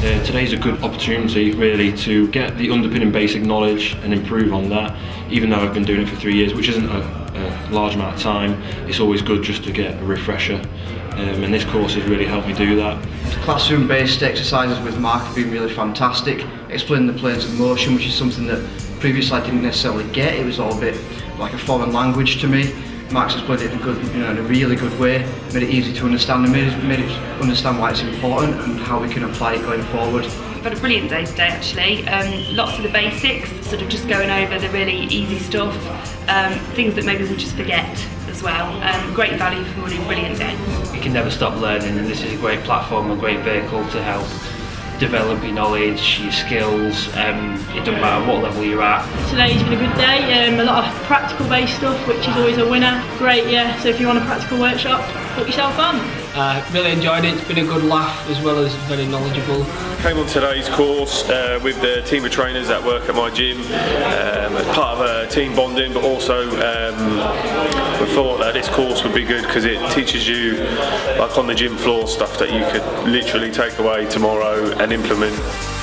Today's a good opportunity really to get the underpinning basic knowledge and improve on that. Even though I've been doing it for three years, which isn't a, a large amount of time, it's always good just to get a refresher. Um, and this course has really helped me do that. Classroom based exercises with Mark have been really fantastic. Explaining the planes of motion, which is something that previously I didn't necessarily get. It was all a bit like a foreign language to me. Max explained it in a good, you know, in a really good way, made it easy to understand and made it, made it understand why it's important and how we can apply it going forward. I've had a brilliant day today actually, um, lots of the basics, sort of just going over the really easy stuff, um, things that maybe we just forget as well. Um, great value for money, brilliant day. You can never stop learning and this is a great platform, a great vehicle to help develop your knowledge, your skills, um, it doesn't matter what level you're at. Today's been a good day, um, a lot of practical based stuff which is always a winner. Great, yeah, so if you want a practical workshop, put yourself on. Uh, really enjoyed it, it's been a good laugh as well as very knowledgeable. Came on today's course uh, with the team of trainers that work at my gym um, as part of a team bonding but also um, we thought that this course would be good because it teaches you like on the gym floor stuff that you could literally take away tomorrow and implement.